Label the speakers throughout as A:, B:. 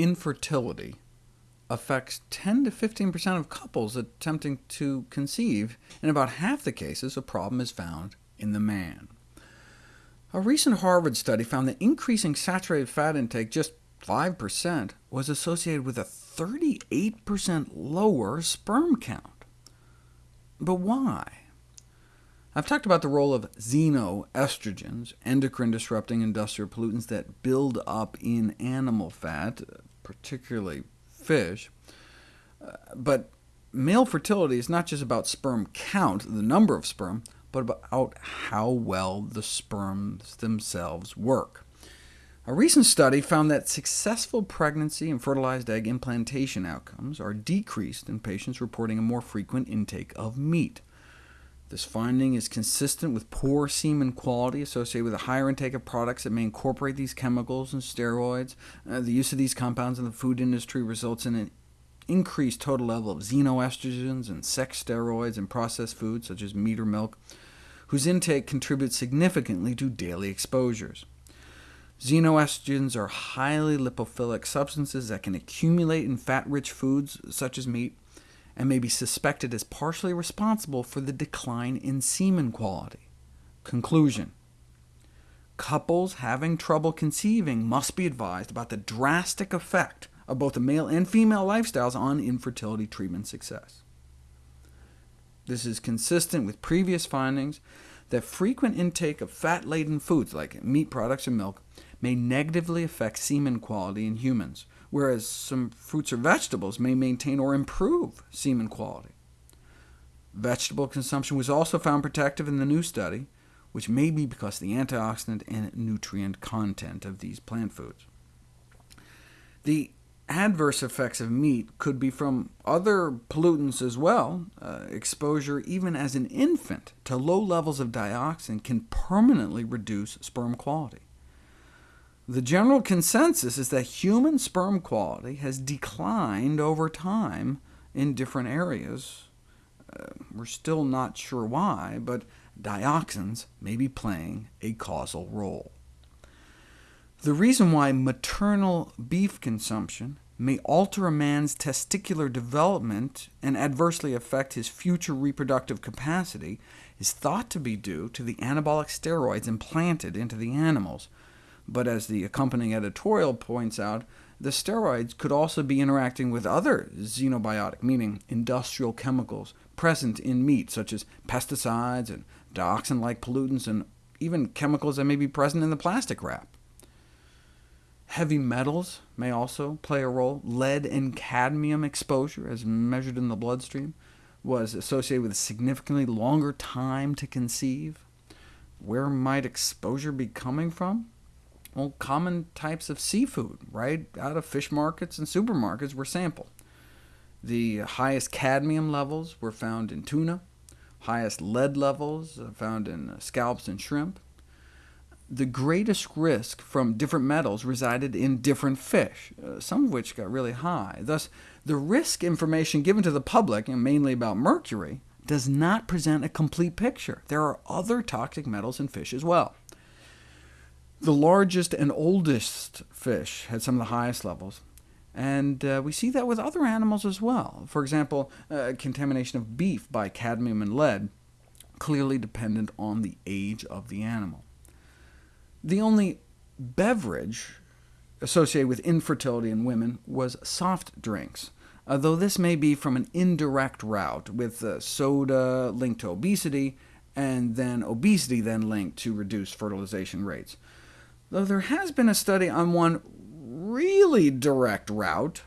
A: infertility affects 10 to 15% of couples attempting to conceive. In about half the cases, a problem is found in the man. A recent Harvard study found that increasing saturated fat intake just 5% was associated with a 38% lower sperm count. But why? I've talked about the role of xenoestrogens, endocrine-disrupting industrial pollutants that build up in animal fat, particularly fish. Uh, but male fertility is not just about sperm count, the number of sperm, but about how well the sperms themselves work. A recent study found that successful pregnancy and fertilized egg implantation outcomes are decreased in patients reporting a more frequent intake of meat. This finding is consistent with poor semen quality associated with a higher intake of products that may incorporate these chemicals and steroids. Uh, the use of these compounds in the food industry results in an increased total level of xenoestrogens and sex steroids in processed foods, such as meat or milk, whose intake contributes significantly to daily exposures. Xenoestrogens are highly lipophilic substances that can accumulate in fat-rich foods, such as meat, and may be suspected as partially responsible for the decline in semen quality. Conclusion Couples having trouble conceiving must be advised about the drastic effect of both the male and female lifestyles on infertility treatment success. This is consistent with previous findings that frequent intake of fat-laden foods, like meat products and milk, may negatively affect semen quality in humans, whereas some fruits or vegetables may maintain or improve semen quality. Vegetable consumption was also found protective in the new study, which may be because of the antioxidant and nutrient content of these plant foods. The adverse effects of meat could be from other pollutants as well. Uh, exposure, even as an infant, to low levels of dioxin can permanently reduce sperm quality. The general consensus is that human sperm quality has declined over time in different areas. Uh, we're still not sure why, but dioxins may be playing a causal role. The reason why maternal beef consumption may alter a man's testicular development and adversely affect his future reproductive capacity is thought to be due to the anabolic steroids implanted into the animals, but as the accompanying editorial points out, the steroids could also be interacting with other xenobiotic, meaning industrial chemicals, present in meat, such as pesticides and dioxin-like pollutants, and even chemicals that may be present in the plastic wrap. Heavy metals may also play a role. Lead and cadmium exposure, as measured in the bloodstream, was associated with a significantly longer time to conceive. Where might exposure be coming from? Well, common types of seafood, right out of fish markets and supermarkets were sampled. The highest cadmium levels were found in tuna, highest lead levels found in scallops and shrimp. The greatest risk from different metals resided in different fish, uh, some of which got really high. Thus, the risk information given to the public, and mainly about mercury, does not present a complete picture. There are other toxic metals in fish as well. The largest and oldest fish had some of the highest levels, and uh, we see that with other animals as well. For example, uh, contamination of beef by cadmium and lead, clearly dependent on the age of the animal. The only beverage associated with infertility in women was soft drinks, though this may be from an indirect route, with uh, soda linked to obesity, and then obesity then linked to reduced fertilization rates though there has been a study on one really direct route,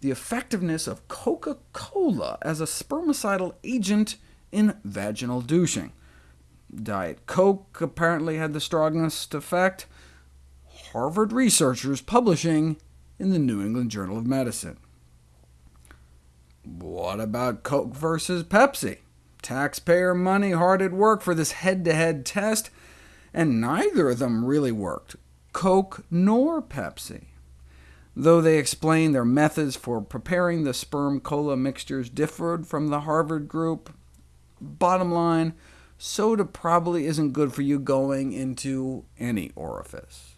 A: the effectiveness of Coca-Cola as a spermicidal agent in vaginal douching. Diet Coke apparently had the strongest effect. Harvard researchers publishing in the New England Journal of Medicine. What about Coke versus Pepsi? Taxpayer money hard at work for this head-to-head -head test, and neither of them really worked, Coke nor Pepsi. Though they explained their methods for preparing the sperm cola mixtures differed from the Harvard group, bottom line, soda probably isn't good for you going into any orifice.